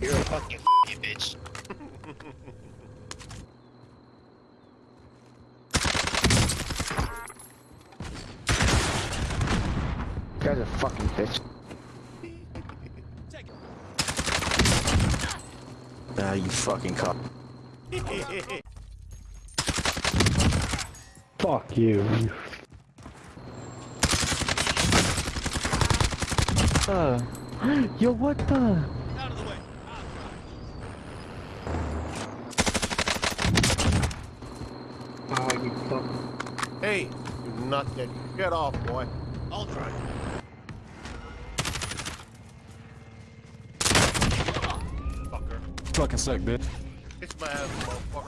You're a fucking you bitch. you guys are fucking bitch. Ah, you fucking cop. Fuck you. Uh, yo, what the? Out of the way. Oh, you fuck. Hey, you nutcase. Get off, boy. I'll try. Fucker. Fucking suck, bitch. Kiss my ass, boy.